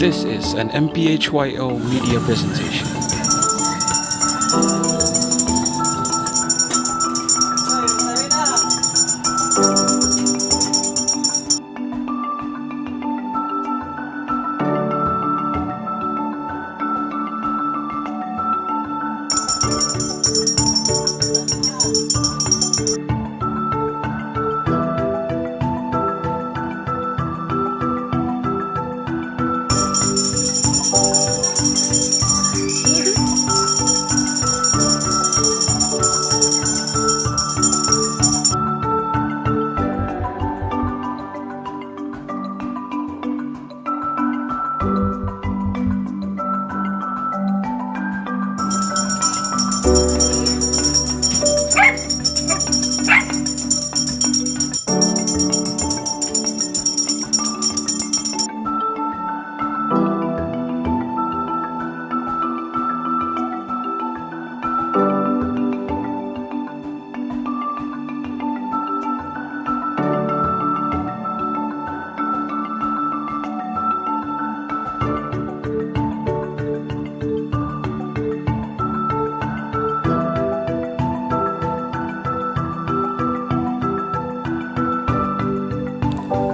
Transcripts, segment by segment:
This is an MPHYO media presentation.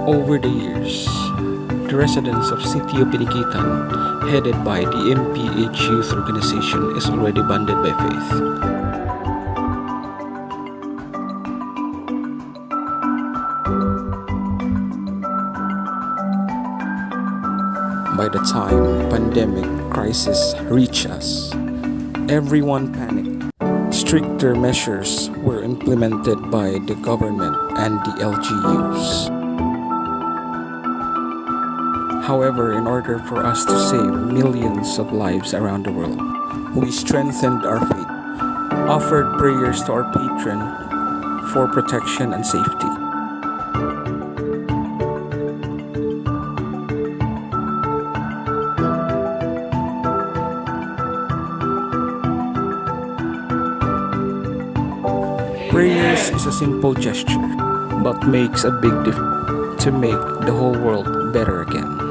Over the years, the residents of Sitio Piniquitan, headed by the MPH Youth Organization, is already bonded by faith. By the time pandemic crisis reached us, everyone panicked. Stricter measures were implemented by the government and the LGUs. However, in order for us to save millions of lives around the world, we strengthened our faith, offered prayers to our patron for protection and safety. Prayers is a simple gesture, but makes a big difference to make the whole world better again.